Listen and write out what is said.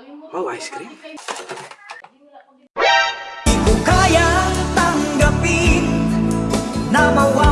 Wow, ice cream? Kung kaya tanggapin na mawala